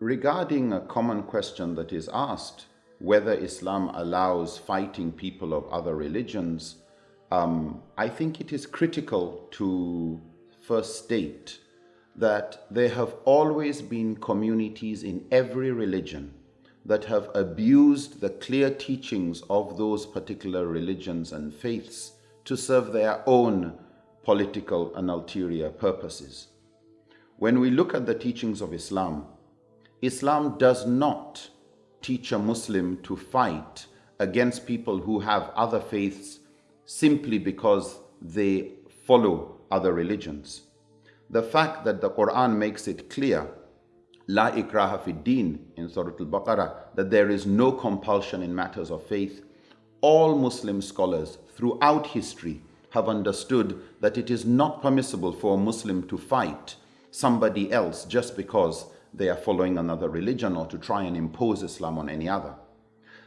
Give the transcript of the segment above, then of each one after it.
regarding a common question that is asked, whether Islam allows fighting people of other religions, um, I think it is critical to first state that there have always been communities in every religion that have abused the clear teachings of those particular religions and faiths to serve their own political and ulterior purposes. When we look at the teachings of Islam, Islam does not teach a Muslim to fight against people who have other faiths simply because they follow other religions. The fact that the Quran makes it clear, La ikraha fi din in Surah Al-Baqarah, that there is no compulsion in matters of faith, all Muslim scholars throughout history have understood that it is not permissible for a Muslim to fight somebody else just because they are following another religion or to try and impose Islam on any other.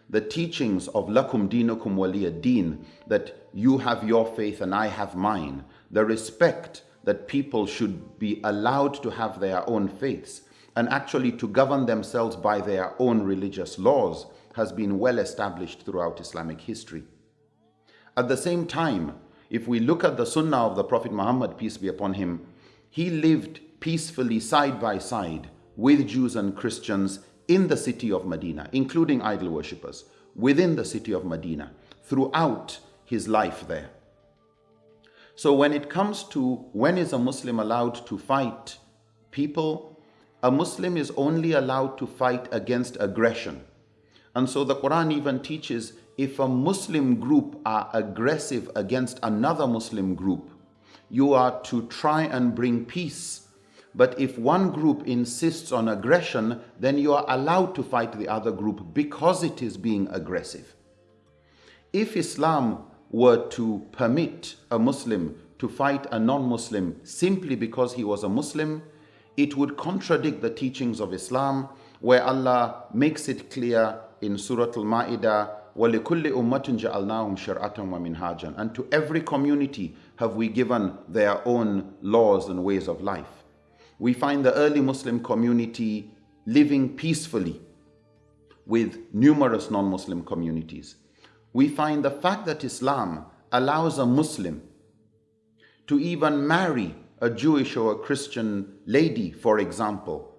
The teachings of lakum dinukum waliya deen, that you have your faith and I have mine, the respect that people should be allowed to have their own faiths and actually to govern themselves by their own religious laws has been well established throughout Islamic history. At the same time, if we look at the Sunnah of the Prophet Muhammad, peace be upon him, he lived peacefully side by side with Jews and Christians in the city of Medina, including idol worshippers, within the city of Medina, throughout his life there. So when it comes to when is a Muslim allowed to fight people, a Muslim is only allowed to fight against aggression. And so the Quran even teaches if a Muslim group are aggressive against another Muslim group, you are to try and bring peace. But if one group insists on aggression, then you are allowed to fight the other group because it is being aggressive. If Islam were to permit a Muslim to fight a non-Muslim simply because he was a Muslim, it would contradict the teachings of Islam where Allah makes it clear in Surah Al-Ma'idah, وَلِكُلِّ أُمَّةٍ جَعَلْنَاهُمْ شَرْعَةً وَمِنْهَاجًا And to every community have we given their own laws and ways of life. We find the early Muslim community living peacefully with numerous non-Muslim communities we find the fact that Islam allows a Muslim to even marry a Jewish or a Christian lady, for example,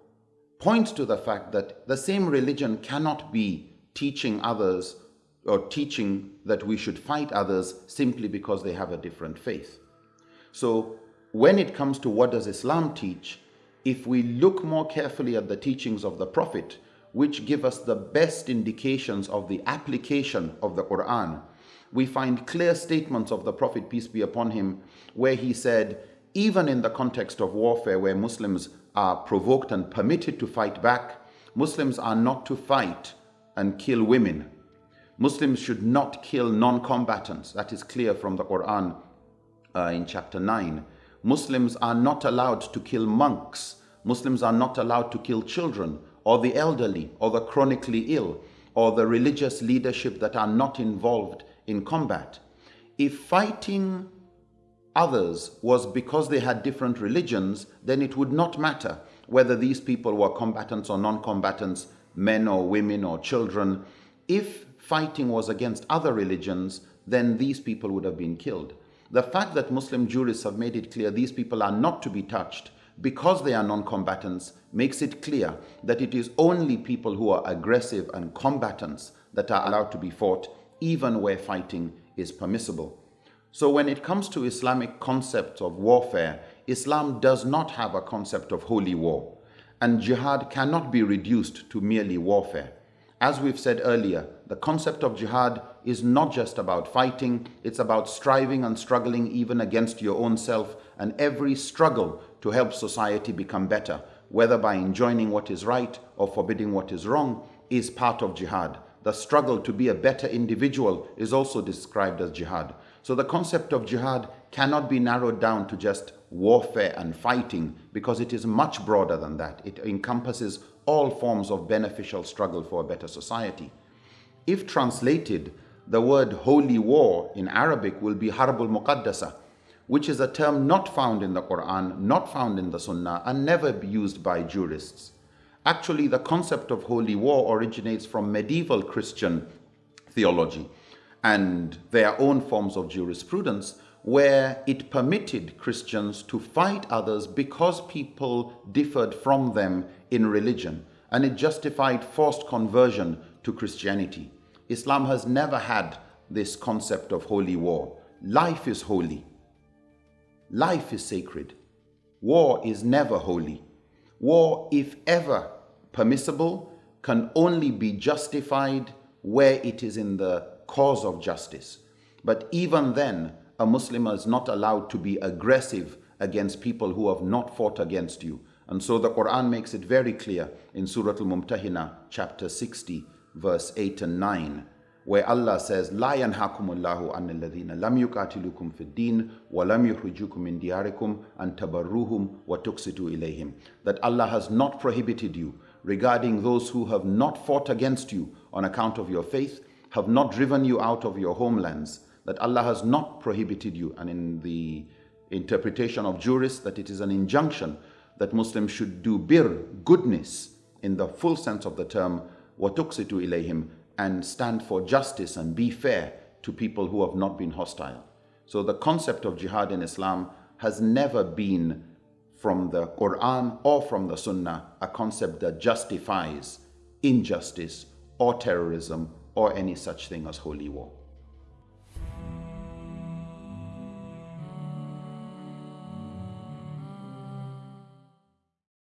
points to the fact that the same religion cannot be teaching others or teaching that we should fight others simply because they have a different faith. So when it comes to what does Islam teach, if we look more carefully at the teachings of the Prophet, which give us the best indications of the application of the Quran. We find clear statements of the Prophet, peace be upon him, where he said, even in the context of warfare where Muslims are provoked and permitted to fight back, Muslims are not to fight and kill women. Muslims should not kill non-combatants. That is clear from the Quran uh, in chapter 9. Muslims are not allowed to kill monks. Muslims are not allowed to kill children or the elderly or the chronically ill or the religious leadership that are not involved in combat. If fighting others was because they had different religions, then it would not matter whether these people were combatants or non-combatants, men or women or children. If fighting was against other religions, then these people would have been killed. The fact that Muslim jurists have made it clear these people are not to be touched because they are non-combatants, makes it clear that it is only people who are aggressive and combatants that are allowed to be fought, even where fighting is permissible. So when it comes to Islamic concepts of warfare, Islam does not have a concept of holy war, and jihad cannot be reduced to merely warfare. As we've said earlier, the concept of jihad is not just about fighting, it's about striving and struggling even against your own self and every struggle to help society become better, whether by enjoining what is right or forbidding what is wrong, is part of jihad. The struggle to be a better individual is also described as jihad. So the concept of jihad cannot be narrowed down to just warfare and fighting because it is much broader than that. It encompasses all forms of beneficial struggle for a better society. If translated, the word holy war in Arabic will be harbul muqaddasa, which is a term not found in the Quran, not found in the Sunnah, and never used by jurists. Actually, the concept of holy war originates from medieval Christian theology and their own forms of jurisprudence where it permitted Christians to fight others because people differed from them in religion and it justified forced conversion to Christianity. Islam has never had this concept of holy war. Life is holy. Life is sacred. War is never holy. War, if ever permissible, can only be justified where it is in the cause of justice. But even then, a Muslim is not allowed to be aggressive against people who have not fought against you. And so the Quran makes it very clear in Surah Al-Mumtahina, chapter 60, verse 8 and 9, where Allah says, لا ينهاكم الله عن الذين لم يقاتلوكم في الدين ولم يخرجوكم من دياركم أن تبروهم وتقسطوا إليهم. That Allah has not prohibited you regarding those who have not fought against you on account of your faith, have not driven you out of your homelands, that Allah has not prohibited you. And in the interpretation of jurists, that it is an injunction that Muslims should do bir, goodness, in the full sense of the term, وَتُقْسِتُ إِلَيْهِمْ and stand for justice and be fair to people who have not been hostile. So the concept of jihad in Islam has never been from the Quran or from the Sunnah a concept that justifies injustice or terrorism or any such thing as holy war.